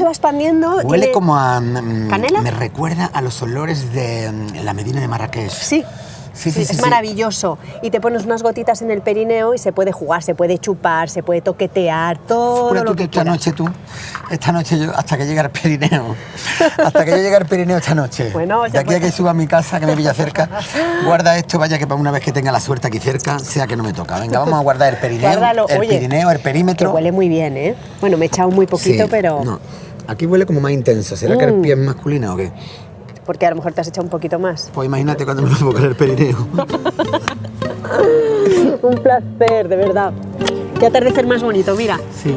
Se va expandiendo. Huele tiene- como a... mm, ¿Canela? Me recuerda a los olores de mm, la Medina de Marrakech. Sí. Sí, sí, es sí, sí. maravilloso. Y te pones unas gotitas en el perineo y se puede jugar, se puede chupar, se puede toquetear, todo lo tú que que esta noche tú, esta noche yo, hasta que llegue al Pirineo, hasta que yo llegue al Pirineo esta noche. Bueno, de aquí a que suba a mi casa, que me pilla cerca, guarda esto, vaya que para una vez que tenga la suerte aquí cerca, sea que no me toca. Venga, vamos a guardar el Pirineo, Guárdalo. el Oye, Pirineo, el Que perímetro. huele muy bien, ¿eh? Bueno, me he echado muy poquito, pero... no. Aquí huele como más intenso. ¿Será que el Mm. pie es masculino o qué? Porque a lo mejor te has echado un poquito más. Pues imagínate cuando me lo pongo en el Pirineo. un placer, de verdad. Qué atardecer más bonito, mira. Sí.